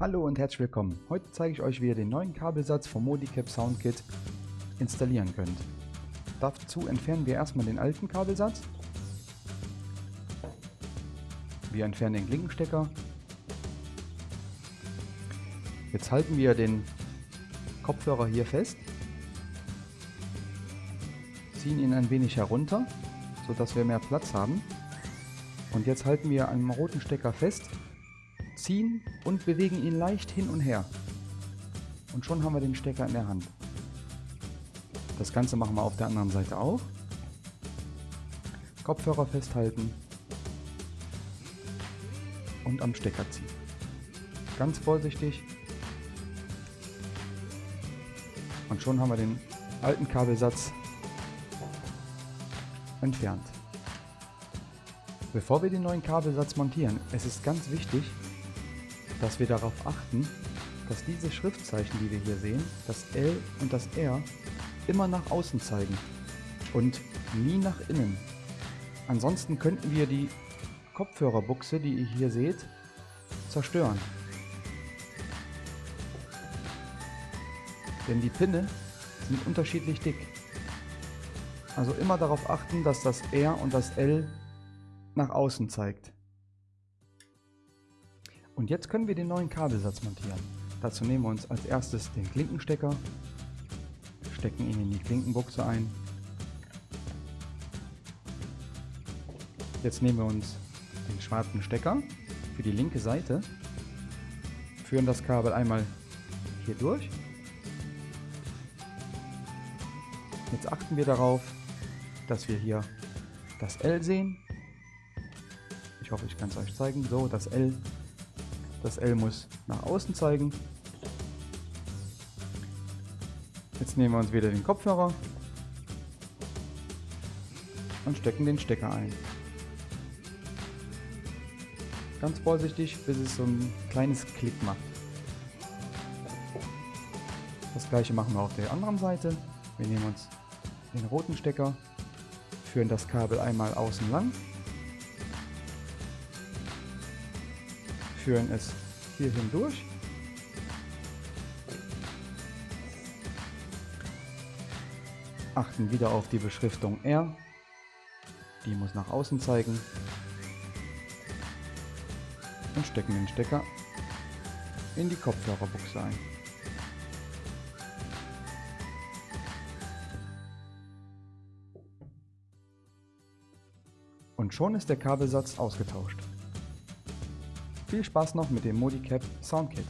Hallo und herzlich willkommen. Heute zeige ich euch, wie ihr den neuen Kabelsatz vom Modicap Soundkit installieren könnt. Dazu entfernen wir erstmal den alten Kabelsatz. Wir entfernen den Klinkenstecker. Jetzt halten wir den Kopfhörer hier fest, ziehen ihn ein wenig herunter, sodass wir mehr Platz haben. Und jetzt halten wir einen roten Stecker fest ziehen und bewegen ihn leicht hin und her. Und schon haben wir den Stecker in der Hand. Das Ganze machen wir auf der anderen Seite auch. Kopfhörer festhalten und am Stecker ziehen. Ganz vorsichtig. Und schon haben wir den alten Kabelsatz entfernt. Bevor wir den neuen Kabelsatz montieren, es ist ganz wichtig, dass wir darauf achten, dass diese Schriftzeichen, die wir hier sehen, das L und das R, immer nach außen zeigen und nie nach innen. Ansonsten könnten wir die Kopfhörerbuchse, die ihr hier seht, zerstören. Denn die Pinne sind unterschiedlich dick. Also immer darauf achten, dass das R und das L nach außen zeigt. Und jetzt können wir den neuen Kabelsatz montieren. Dazu nehmen wir uns als erstes den Klinkenstecker, stecken ihn in die Klinkenbuchse ein. Jetzt nehmen wir uns den schwarzen Stecker für die linke Seite, führen das Kabel einmal hier durch. Jetzt achten wir darauf, dass wir hier das L sehen. Ich hoffe, ich kann es euch zeigen. So, das L das L muss nach außen zeigen. Jetzt nehmen wir uns wieder den Kopfhörer und stecken den Stecker ein. Ganz vorsichtig, bis es so ein kleines Klick macht. Das gleiche machen wir auf der anderen Seite. Wir nehmen uns den roten Stecker, führen das Kabel einmal außen lang führen es hier hindurch. Achten wieder auf die Beschriftung R. Die muss nach außen zeigen. Und stecken den Stecker in die Kopfhörerbuchse ein. Und schon ist der Kabelsatz ausgetauscht. Viel Spaß noch mit dem Modicap Soundkit.